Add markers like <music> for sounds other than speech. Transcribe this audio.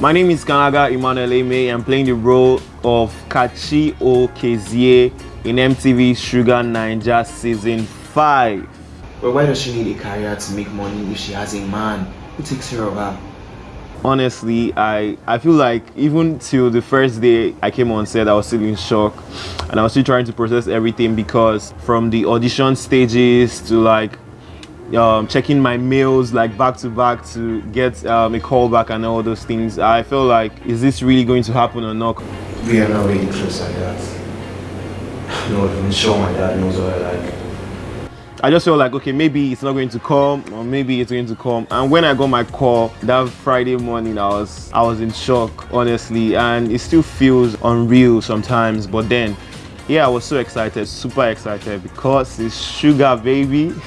My name is Kanaga Emmanuel Eme. I'm playing the role of Kachi Okezie in MTV Shuga Naija Season 5. But why does she need a career to make money if she has a man who takes care of her? honestly i i feel like even till the first day i came on set i was still in shock and i was still trying to process everything because from the audition stages to like um, checking my mails like back to back to get um, a call back and all those things i feel like is this really going to happen or not We are not really close like that. No, I'm sure my dad knows what I like. I just felt like, okay, maybe it's not going to come or maybe it's going to come. And when I got my call that Friday morning, I was, I was in shock, honestly. And it still feels unreal sometimes. But then, yeah, I was so excited, super excited because it's Shuga, baby. <laughs>